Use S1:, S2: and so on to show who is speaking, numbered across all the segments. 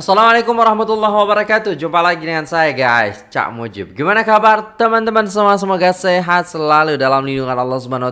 S1: Assalamualaikum warahmatullahi wabarakatuh. Jumpa lagi dengan saya guys. Cak Mujib. Gimana kabar teman-teman semua? Semoga sehat selalu dalam lindungan Allah Subhanahu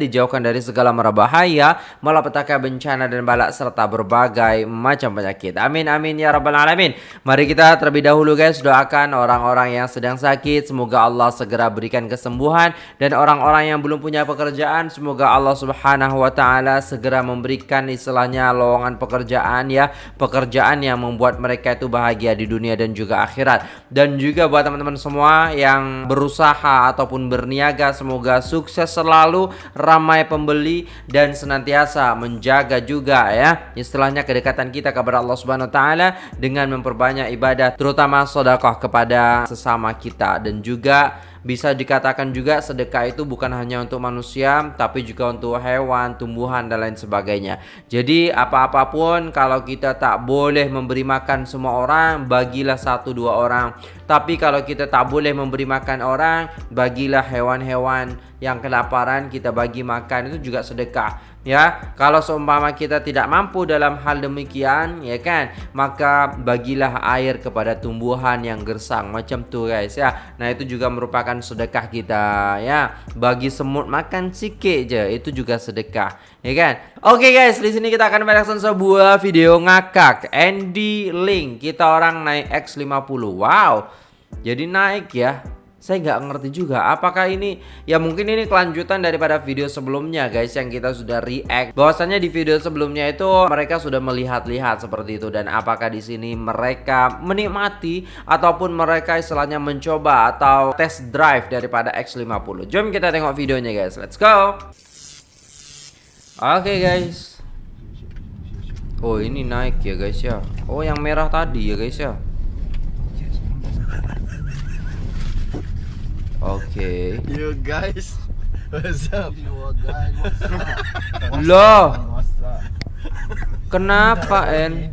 S1: Dijauhkan dari segala mara bahaya Malapetaka bencana dan balak Serta berbagai macam penyakit. Amin amin ya rabbal alamin. Mari kita terlebih dahulu guys Doakan orang-orang yang sedang sakit. Semoga Allah segera berikan kesembuhan. Dan orang-orang yang belum punya pekerjaan Semoga Allah Subhanahu Wa Taala Segera memberikan istilahnya lowongan pekerjaan ya. Pekerjaan yang membuat membuat mereka itu bahagia di dunia dan juga akhirat. Dan juga buat teman-teman semua yang berusaha ataupun berniaga semoga sukses selalu, ramai pembeli dan senantiasa menjaga juga ya istilahnya kedekatan kita kepada Allah Subhanahu taala dengan memperbanyak ibadah terutama sedekah kepada sesama kita dan juga bisa dikatakan juga sedekah itu bukan hanya untuk manusia tapi juga untuk hewan, tumbuhan dan lain sebagainya. Jadi apa-apapun kalau kita tak boleh memberi makan semua orang, bagilah satu dua orang. Tapi kalau kita tak boleh memberi makan orang, bagilah hewan-hewan yang kelaparan kita bagi makan itu juga sedekah ya. Kalau seumpama kita tidak mampu dalam hal demikian ya kan maka bagilah air kepada tumbuhan yang gersang macam tuh guys ya. Nah itu juga merupakan sedekah kita ya. Bagi semut makan sikit je itu juga sedekah ya kan. Oke okay, guys di sini kita akan mereaction sebuah video ngakak. Andy Link kita orang naik X50 wow jadi naik ya saya nggak ngerti juga apakah ini ya mungkin ini kelanjutan daripada video sebelumnya guys yang kita sudah react. Bahwasannya di video sebelumnya itu mereka sudah melihat-lihat seperti itu dan apakah di sini mereka menikmati ataupun mereka istilahnya mencoba atau test drive daripada X50 jom kita tengok videonya guys. Let's go! Oke okay, guys. Oh ini naik ya guys ya. Oh yang merah tadi ya guys ya Oke.
S2: Okay. You guys, what's up? You guys,
S1: what's up? Loh. Kenapa En?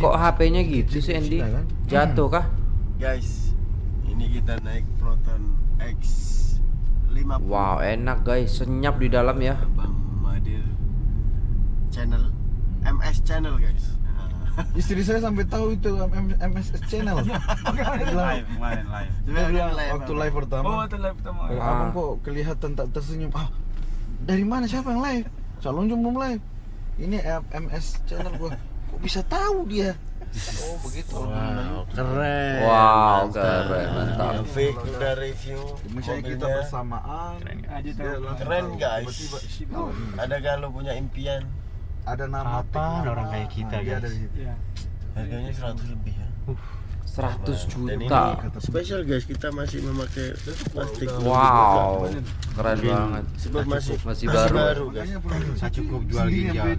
S1: Kok HP-nya gitu sih Andy? Kan? Jatuh kah?
S2: Guys, ini kita naik Proton X 50.
S1: Wow, enak guys, senyap di dalam ya.
S2: Bang Madir channel MS channel guys.
S3: Istri saya sampai tahu itu MSS channel.
S2: live, live, live.
S3: Dia bilang waktu live pertama.
S2: Oh, waktu live pertama.
S3: Ah. Abang kok kelihatan tak tersenyum. Ah, dari mana siapa yang live? Calon belum live. Ini MS channel gua. Kok bisa tahu dia? Oh begitu.
S2: Wow, keren.
S1: Wow, keren, mantap.
S2: Fake udah review.
S3: Misalnya kita bersamaan.
S2: Keren, keren guys. Ada gak lo punya impian?
S3: Ada nama
S2: apa orang kayak kita nah, guys ya. harganya 100 lebih ya uh.
S1: 100 juta.
S2: Spesial guys, kita masih memakai plastik.
S1: Wow, keren Mungkin banget.
S2: Sebab masih
S1: masih, baru.
S2: baru guys.
S3: Saya cukup jual ginjal.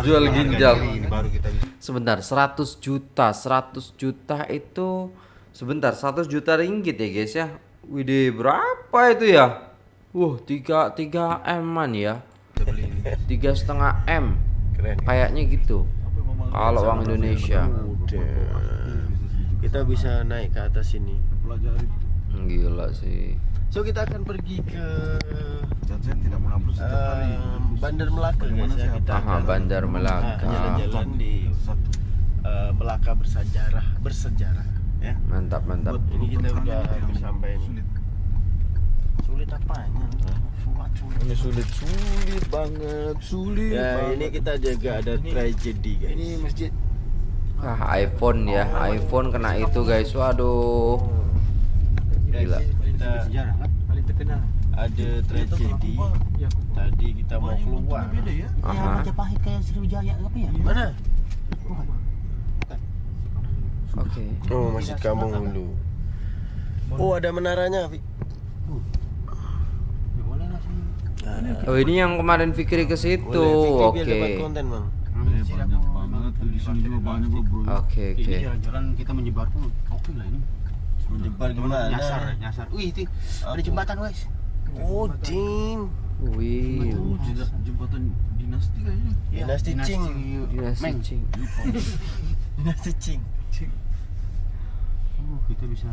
S1: Jual ginjal. Ini baru kita bisa. Sebentar, 100 juta, 100 juta itu sebentar 100 juta ringgit ya guys ya. Widih, berapa itu ya? Wah, tiga tiga eman ya. Tiga setengah m Keren. Kayaknya gitu. Kalau uang Indonesia.
S2: Kita bisa naik ke atas ini.
S1: Gila sih.
S2: So kita akan pergi ke
S3: tidak mau
S2: uh, Bandar Melaka guys ya. Kita
S1: Aha,
S2: akan
S1: Bandar Melaka.
S2: Jalan-jalan di uh, Melaka bersejarah, bersejarah ya.
S1: Mantap, mantap.
S2: Ini kita udah sampai ini. Sulit apanya?
S3: ini sulit sulit banget. Sulit
S2: ya
S3: banget.
S2: ini kita jaga ada ini, tragedi guys.
S3: ini masjid.
S1: Ah iPhone ya oh, iPhone. kena itu guys. Waduh. Gila.
S2: kita ada tragedi. Tadi kita mau keluar.
S3: ya. Sriwijaya apa ya?
S2: Mana?
S1: Oke.
S2: Okay. Oh, masjid kampung dulu. Oh, ada menaranya, Pi.
S1: Oh ini yang kemarin Fikri ke situ. Oke. Oke oke.
S3: Jalan kita menyebar pun oke lah ini.
S2: Menyebar gimana?
S3: Nyasar, nyasar. Wih, itu ada jembatan, guys.
S2: Oh, ding.
S1: Wih.
S3: Jembatan dinasti kayaknya.
S2: Dinasti Cing.
S1: Dinasti Cing.
S2: Dinasti Cing.
S3: Oh, kita bisa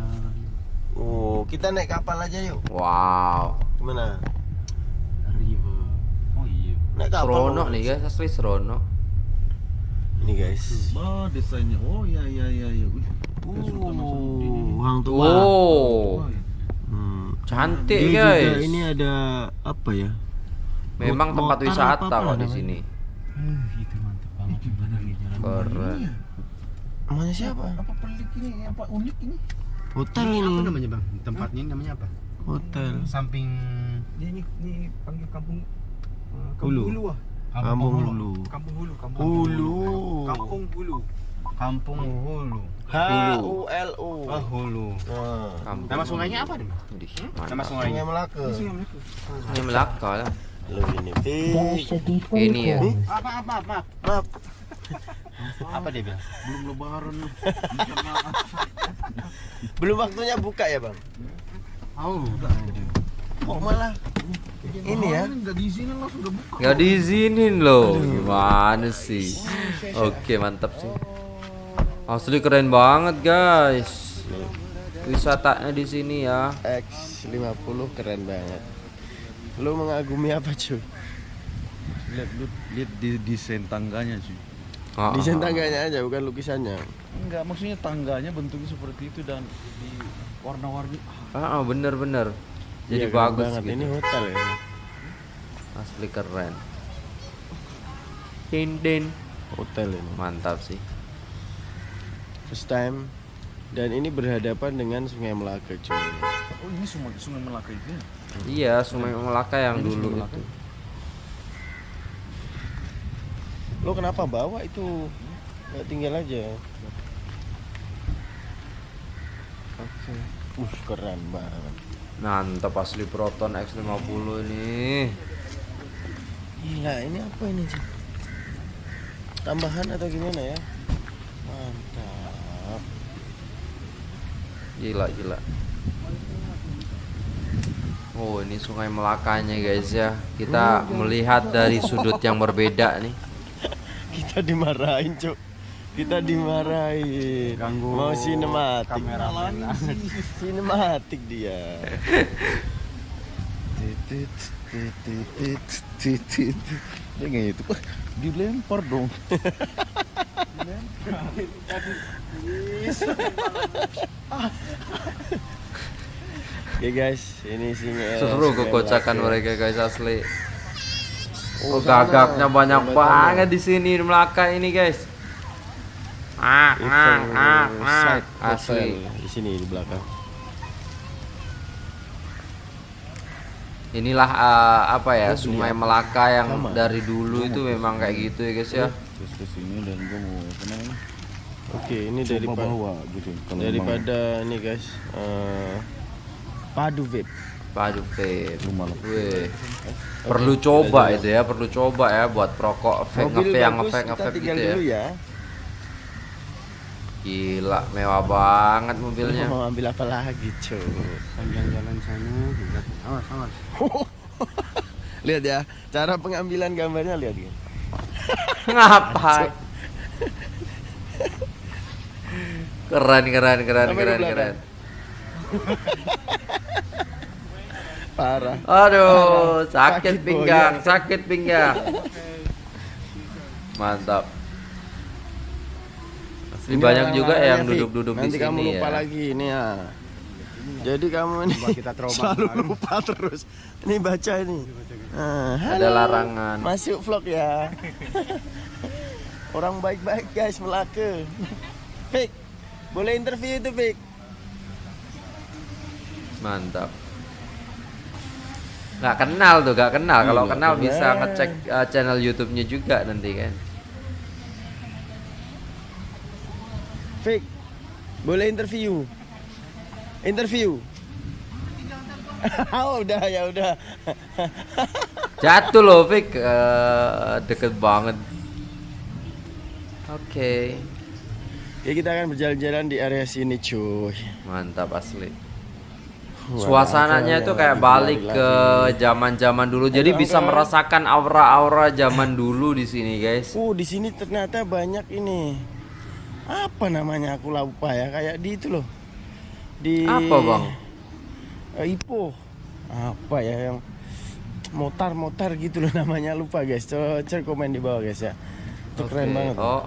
S2: Oh, kita naik kapal aja yuk.
S1: Wow.
S2: Gimana? Naik kapal.
S1: Serono nih guys, asli serono.
S2: Nih guys.
S3: Oh, desainnya. Oh, iya iya iya iya. Wih,
S2: Uh, Hang tua.
S1: Oh,
S2: Hmm.
S1: cantik
S2: Dia juga
S1: guys.
S2: ini ada apa ya?
S1: Memang
S2: Mot-
S1: tempat wisata kok di sini.
S4: itu mantap banget
S1: Keren.
S2: Namanya siapa?
S3: Apa pelik ini? Apa unik ini?
S2: Hotel
S4: apa
S2: ini.
S4: namanya bang tempatnya ini namanya apa
S2: Hotel.
S4: samping
S5: ini, ini panggil kampung uh,
S4: Hulu.
S5: Kampung Hulu ah.
S2: Kampung Hulu.
S5: Kampung Hulu, Kampung
S2: Hulu.
S5: Kampung Hulu.
S4: kampung hulu
S2: H U L U.
S4: oh hulu
S1: Kampung.
S4: nama sungainya apa nih
S1: Widih,
S4: nama
S1: mantap.
S2: Sungai
S4: sungainya
S2: Melaka.
S1: Ini Melaka lah.
S2: Lu ini.
S1: Ini ya.
S4: apa apa apa
S2: Maaf.
S4: apa dia bilang
S3: Belum lebaran.
S2: Belum waktunya buka ya, Bang?
S4: oh
S2: Kok malah ini ya?
S3: Enggak diizinin langsung udah buka.
S1: Nggak diizinin loh. Gimana sih? Oke, mantap sih. Asli keren banget, guys. Wisatanya di sini ya.
S2: X50 keren banget. Lu mengagumi apa, cuy?
S3: Lihat lu lihat di desain tangganya sih.
S1: Ah,
S2: Desain
S1: ah,
S2: tangganya aja, bukan lukisannya.
S3: Enggak, maksudnya tangganya bentuknya seperti itu dan di warna-warni.
S1: Ah, ah, bener-bener. Jadi
S2: keren
S1: bagus
S2: banget.
S1: gitu.
S2: Ini hotel ya.
S1: Asli keren. Din.
S2: Hotel ini.
S1: Mantap sih.
S2: First time dan ini berhadapan dengan Sungai Melaka, cuy.
S3: Oh, ini sungai sungai Melaka itu ya?
S1: Iya, Sungai Melaka yang dulu itu.
S2: Lo kenapa bawa itu? Nggak tinggal aja.
S1: Oke.
S2: Uh, keren banget.
S1: Mantap asli Proton X50 ini.
S2: Gila, ini apa ini, cuy? Tambahan atau gimana ya? Mantap.
S1: Gila, gila. Oh, ini Sungai Melakanya guys ya. Kita melihat dari sudut yang berbeda nih.
S2: Kita dimarahin, Cuk. Kita dimarahin.
S4: Ganggu
S2: Mau sinematik.
S4: kameramen
S2: Sinematik dia. Titit, titit, titit, titit.
S3: Dia nggak itu. Dilempar dong.
S2: Oke guys, ini singa.
S1: Seru kekocakan mereka guys asli.
S2: Oh,
S1: Oh, gagaknya banyak banget di sini di Melaka ini guys. Ah,
S2: Itu
S1: ah, ah, ah.
S2: side
S1: Asli.
S2: di sini di belakang.
S1: Inilah eh, apa ya
S2: Oh,
S1: Sungai
S2: beli
S1: Melaka yang
S2: Sama.
S1: dari dulu itu memang kayak gitu ya guys ya.
S3: Terus ke sini dan gua mau namanya?
S2: Oke, ini daripada
S3: bawa gitu. Kalau
S2: daripada ini guys, eh, padu vape.
S1: Padu vape. Perlu coba itu ya, perlu coba ya buat perokok vape ngevape yang ngevape gitu ya.
S2: dulu ya.
S1: Gila, mewah banget mobilnya.
S2: Mau ambil apa lagi, cuy?
S4: panjang jalan sana awas awas
S2: lihat ya, cara pengambilan gambarnya lihat ya.
S1: Ngapain? Keren, keren, keren,
S2: Sampai ke
S1: keren, keren.
S2: Parah.
S1: Aduh, sakit
S2: Sakit
S1: pinggang, sakit pinggang. Mantap.
S2: Ini
S1: banyak juga yang duduk-duduk di
S2: Nanti
S1: sini
S2: kamu lupa
S1: ya.
S2: lagi ini ya. Jadi kamu ini
S4: kita trauma
S2: selalu
S4: kemarin.
S2: lupa terus. Ini baca ini. Ah,
S1: Ada larangan.
S2: Masuk vlog ya. Orang baik-baik guys Melaka. Fik, boleh interview itu Fik?
S1: Mantap. Nggak kenal tuh, nggak kenal. Kalau
S2: Iya,
S1: kenal bisa ngecek uh, channel YouTube-nya juga nanti kan.
S2: Fik, boleh interview? Interview. oh, udah ya udah.
S1: Jatuh loh, Fik. Eh, deket banget. Oke.
S2: Ya kita akan berjalan-jalan di area sini cuy.
S1: Mantap asli.
S2: Wah,
S1: Suasananya itu kayak balik ke zaman-zaman dulu. Jadi
S2: Ayo,
S1: bisa merasakan aura-aura zaman dulu di sini, guys.
S2: Oh, di sini ternyata banyak ini. Apa namanya aku lupa ya, kayak di itu loh. Di
S1: Apa, Bang?
S2: Eh, Ipo. Apa ya yang motar-motar gitu loh namanya lupa guys. Coba cek komen di bawah guys ya. Itu keren
S1: Oke.
S2: banget.
S1: Oh,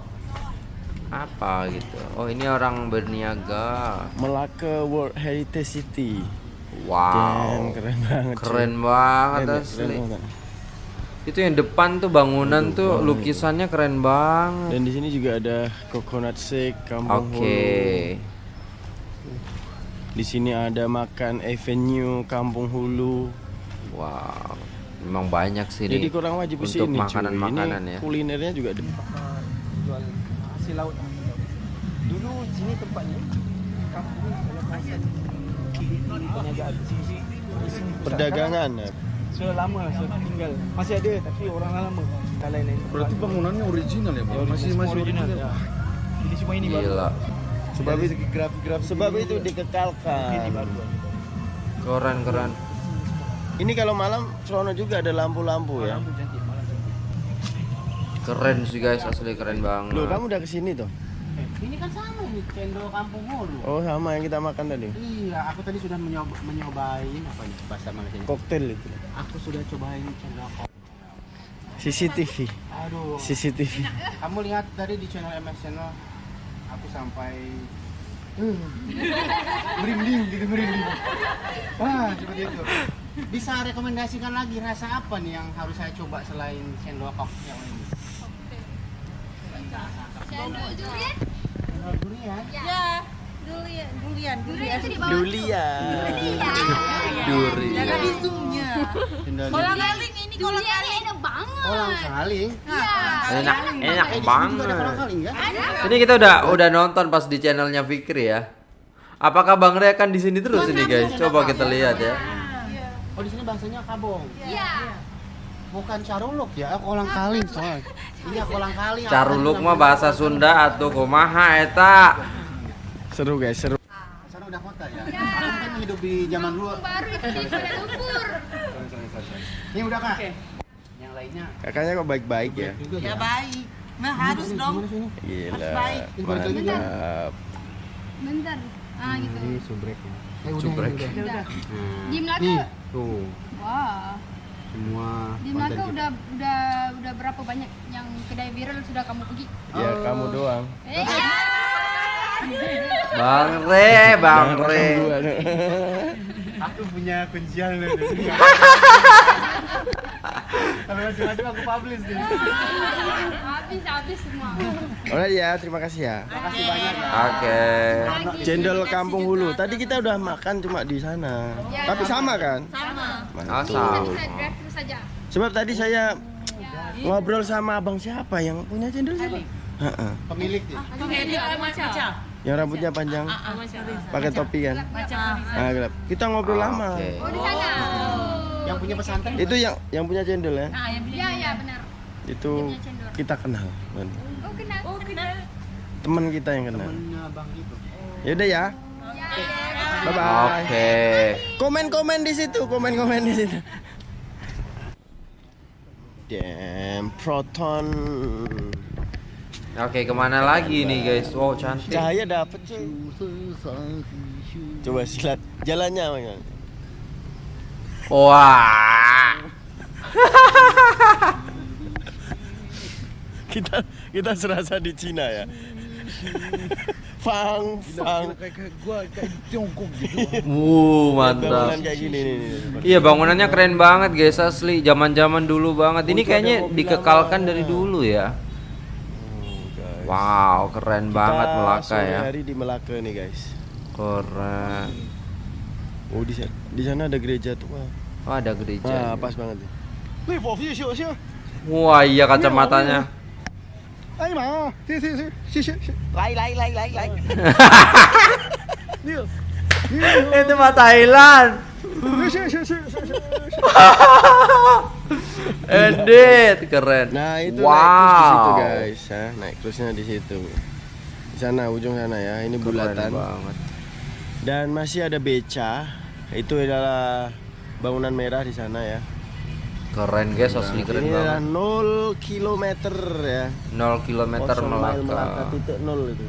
S1: apa gitu. Oh, ini orang berniaga.
S2: Melaka World Heritage City.
S1: Wow.
S2: Damn, keren banget. cuy.
S1: Keren banget
S2: Keren ya,
S1: asli.
S2: keren banget.
S1: Itu yang depan tuh bangunan tuh lukisannya keren banget.
S2: Dan di sini juga ada coconut shake, kampung
S1: Oke.
S2: hulu. Di sini ada makan avenue Kampung Hulu.
S1: Wow. Memang banyak sih
S2: Jadi kurang wajib ke
S1: untuk makanan-makanan
S2: Ini
S1: ya.
S2: kulinernya juga di
S5: jual hasil laut. Dulu sini tempatnya kampung
S2: perdagangan ya.
S5: Sudah lama sudah tinggal. Masih ada tapi orang lama. Kalau lain
S3: Berarti bangunannya original ya, Bang? Masih masih original.
S5: ya. Jadi semua ini baru.
S1: Gila.
S2: Sebab
S3: Dari
S2: itu
S3: grafik-grafik
S2: sebab
S3: ini
S2: itu dikekalkan.
S5: Ini baru.
S1: Keren keren.
S2: Ini kalau malam serono juga ada lampu-lampu ya.
S5: Lampu cantik malam cantik.
S1: Keren sih guys, asli keren banget.
S2: Loh, kamu udah ke sini tuh?
S4: Ini kan sama nih cendol kampung hulu.
S2: Oh, sama yang kita makan tadi.
S4: Iya, aku tadi sudah menyoba, menyobain apa nih bahasa Malaysia?
S2: Koktail itu.
S4: Aku sudah cobain cendol kok.
S2: CCTV.
S4: Aduh.
S2: CCTV.
S4: Kamu lihat tadi di channel MS Channel aku sampai merinding gitu merinding. Ah, seperti itu. Bisa rekomendasikan lagi rasa apa nih yang harus saya coba selain cendol kok yang ini?
S6: Cendol durian?
S4: Durian.
S6: Ya. Durian, durian, durian bawah.
S2: Durian.
S1: Duri.
S6: Ada bisumnya.
S4: Cendol
S6: Kolang
S4: durian.
S6: kaling ini kolang kaling enak banget.
S4: Kolang kaling.
S6: Iya.
S1: Enak, enak banget.
S4: kolang kaling kan?
S1: Ini kita udah udah nonton pas di channelnya Fikri ya. Apakah Bang Ray akan di sini terus ini guys? Coba kita lihat ya.
S4: Oh di sini bahasanya kabong.
S6: Iya.
S4: Bukan caruluk ya, oh, kolang kaling soalnya. Iya kolang kaling.
S1: Caruluk mah bahasa Sunda atau kumaha eta.
S2: Seru guys, seru.
S4: Sana udah kota ya. Aku kan hidup di zaman dulu.
S6: Baru itu di Kuala Lumpur.
S4: Ini udah kak. Yang lainnya.
S2: Kakaknya kok baik-baik ya?
S4: Juga
S7: Ya
S4: ya.
S7: baik. Nah harus dong.
S2: Gila.
S7: baik.
S2: Mantap.
S6: Bentar. Ah gitu.
S4: subreknya. Eh udah.
S1: Subrek.
S4: ini udah. Nih, tuh
S6: Wah.
S4: Semua.
S6: Di
S4: kita.
S6: udah udah udah berapa banyak yang kedai viral sudah kamu pergi?
S2: Ya kamu doang.
S6: Eh, iya.
S1: Bang Re, Bang
S2: Jangan
S1: Re.
S4: Aku punya kuncian loh. Kalau macam-macam aku publish nih.
S6: Habis habis semua.
S2: Alright ya, terima kasih ya.
S4: Makasih banyak ya.
S1: Oke.
S2: Cendol Kampung Hulu. Tadi kita udah makan cuma di sana.
S6: Ya,
S2: Tapi sama kan?
S6: Sama.
S1: Asal.
S2: Sebab tadi saya ngobrol sama abang siapa yang punya cendol siapa? Heeh.
S4: Pemilik nih.
S2: Yang rambutnya panjang, pakai topi kan? Ah, gelap. Kita ngobrol lama.
S6: Oh di sana.
S4: Yang punya pesantren.
S2: Itu yang yang punya cendol ya?
S6: Iya iya benar.
S2: Itu
S6: punya cendol.
S2: kita kenal.
S6: Oh kenal. Oh kenal.
S2: Teman kita yang kenal.
S4: Temennya bang itu.
S2: Yaudah ya.
S6: Ya.
S2: Bye bye.
S1: Oke.
S2: Komen-komen di situ, komen-komen di situ. Damn, Proton.
S1: Oke, ke mana lagi nih guys? Wow, cantik.
S2: Cahaya dapet cuy. Coba silat jalannya Bang.
S1: Wah.
S2: Kita kita serasa di Cina ya. Fang, fang.
S3: Kayak kayak gua kayak di Tiongkok gitu.
S1: Wuh, mantap.
S2: Bangunan kayak gini nih. nih.
S1: Iya, bangunannya keren banget guys, asli. Zaman-zaman dulu banget. Ini kayaknya dikekalkan dari dulu ya. Wow, keren banget
S2: Kita
S1: Melaka
S2: sore
S1: ya.
S2: hari di Melaka nih guys.
S1: Keren.
S2: Oh di sana, di sana ada gereja tua.
S1: Oh, ada gereja.
S2: Nah, pas banget nih.
S1: Wah, iya kacamatanya.
S2: Ayo, ma. Sini, sini, sini. Sini, sini, sini. Lai, lai, lai, lai, lai. Nih,
S1: Itu mah Thailand. Edit, keren.
S2: Nah, itu
S1: wow.
S2: naik cruise di situ, guys. Ya, naik cruise-nya di situ. Di sana, ujung sana ya. Ini
S1: Keren
S2: bulatan.
S1: banget.
S2: Dan masih ada beca. Itu adalah bangunan merah di sana ya.
S1: Keren guys, asli keren
S2: Ini
S1: banget.
S2: 0 km ya.
S1: 0 km
S2: Melaka
S1: Melaka.
S2: titik nol itu.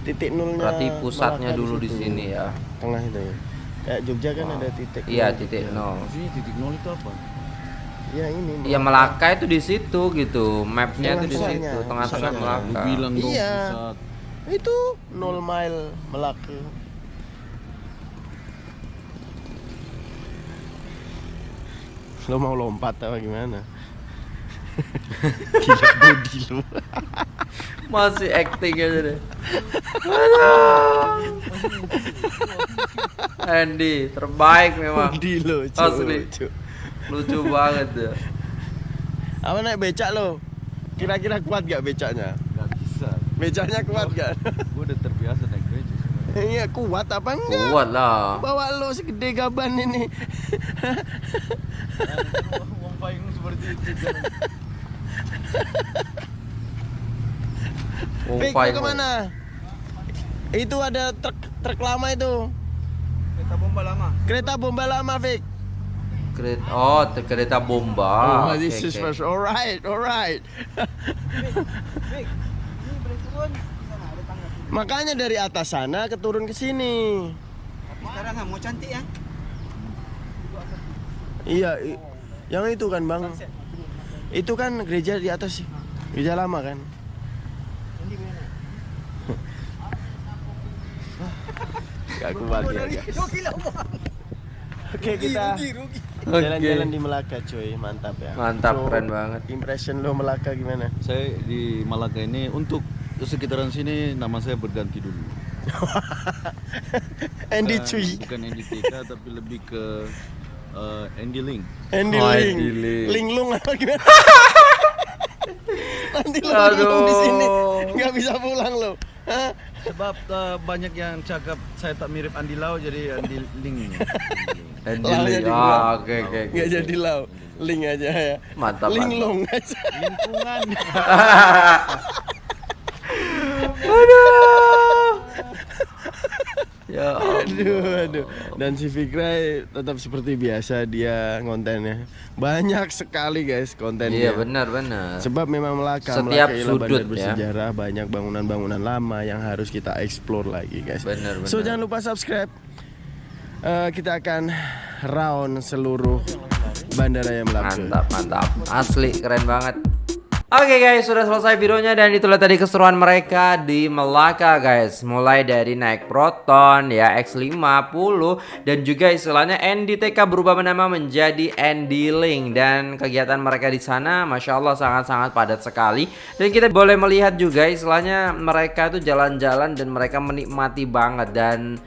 S2: Titik nolnya.
S1: Berarti pusatnya
S2: Melaka
S1: dulu di
S2: situ.
S1: sini ya.
S2: Tengah itu ya. Kayak Jogja kan ada titik.
S1: Iya, titik nol.
S3: Maksudnya titik nol itu apa?
S2: Ya ini.
S1: Ya Melaka itu di situ gitu, mapnya itu di situ, tengah-tengah. Melaka.
S3: bilang dong
S2: Iya.
S3: pusat.
S2: Itu 0 mile Melaka. Lo mau lompat apa gimana? Gila body lu.
S1: Masih acting aja deh. Andy terbaik memang.
S2: Body lu, cu,
S1: Asli.
S2: Cu.
S1: Lucu banget ya.
S2: Apa naik becak lo? Kira-kira kuat gak becaknya?
S3: Gak bisa.
S2: Becaknya kuat gak?
S3: Gue udah terbiasa naik beca sebenarnya.
S2: Iya kuat apa enggak?
S1: Kuat lah.
S2: Bawa lo segede gaban ini.
S3: Uang payung seperti itu.
S1: Oh, fine.
S2: lu ke mana? Itu ada truk truk lama itu.
S5: Kereta bomba lama.
S2: Kereta bomba lama, Fik.
S1: Kereta, oh kereta bomba.
S2: oh, this is
S1: oke.
S2: first. Alright, alright.
S5: Fik, ini boleh turun. Di sana ada tangga.
S2: Makanya dari atas sana keturun ke sini.
S5: Tapi sekarang mau cantik ya.
S2: Iya, yang itu kan, Bang. Itu kan gereja di atas sih. Gereja lama kan? Gak kuat ya. Oke, kita jalan-jalan di Melaka, cuy. Mantap ya.
S1: Mantap, keren banget.
S2: Impression lo Melaka gimana?
S3: Saya di Malaka ini untuk sekitaran sini nama saya berganti dulu.
S2: Andy
S3: Bukan-
S2: cuy.
S3: Bukan Andy TK tapi lebih ke eh, Andy Ling.
S2: Andy
S1: Oh,
S2: Ling.
S1: Andy Ling.
S2: Linglung apa gimana? Nanti lo linglung di sini. Nggak bisa pulang lo. Hah?
S3: Sebab eh, banyak yang cakap saya tak mirip Andy Lau jadi Andy Ling.
S1: Lee.
S2: dibuang.
S1: Ah, oke oke. oke.
S2: Nggak jadi lau. Ling aja ya.
S1: Mantap,
S2: Linglung aja.
S3: Lingkungan.
S1: Ya Allah.
S2: Aduh, aduh. Dan si Fikra tetap seperti biasa dia kontennya. Banyak sekali guys kontennya.
S1: Iya benar benar.
S2: Sebab memang Melaka,
S1: Setiap
S2: Melaka
S1: sudut,
S2: bandar
S1: ya.
S2: bersejarah, banyak bangunan-bangunan lama yang harus kita explore lagi guys.
S1: Benar,
S2: So
S1: benar.
S2: jangan lupa subscribe. Eh, kita akan round seluruh bandara yang Melaka.
S1: Mantap, mantap. Asli keren banget. Oke guys, sudah selesai videonya dan itulah tadi keseruan mereka di Melaka guys. Mulai dari naik Proton ya X50 dan juga istilahnya NDTK berubah nama menjadi Andy Link. Dan kegiatan mereka di sana Masya Allah sangat-sangat padat sekali. Dan kita boleh melihat juga istilahnya mereka itu jalan-jalan dan mereka menikmati banget. Dan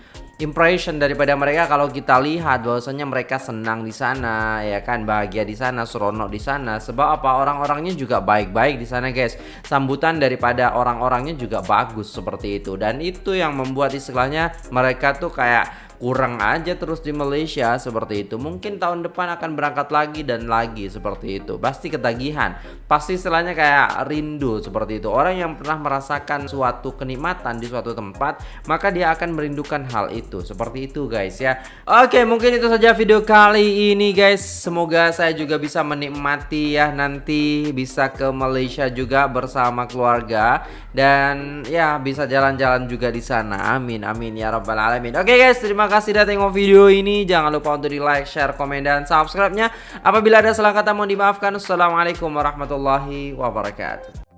S1: impression daripada mereka kalau kita lihat bahwasanya mereka senang di sana ya kan? Bahagia di sana seronok di sana. Sebab apa? Orang-orangnya juga baik-baik di sana guys. Sambutan daripada orang-orangnya juga bagus seperti itu. Dan itu yang membuat istilahnya mereka tuh kayak kurang aja terus di Malaysia seperti itu. Mungkin tahun depan akan berangkat lagi dan lagi seperti itu. Pasti ketagihan. Pasti istilahnya kayak rindu seperti itu. Orang yang pernah merasakan suatu kenikmatan di suatu tempat maka dia akan merindukan hal itu. Seperti itu guys ya. Oke mungkin itu saja video kali ini guys. Semoga saya juga bisa menikmati ya. Nanti bisa ke Malaysia juga bersama keluarga. Dan ya bisa jalan-jalan juga di sana. Amin amin ya rabbal alamin. Oke guys terima kasih sudah tengok video ini. Jangan lupa untuk di like share komen dan subscribe nya apabila ada salah kata mohon dimaafkan. Assalamualaikum warahmatullahi wabarakatuh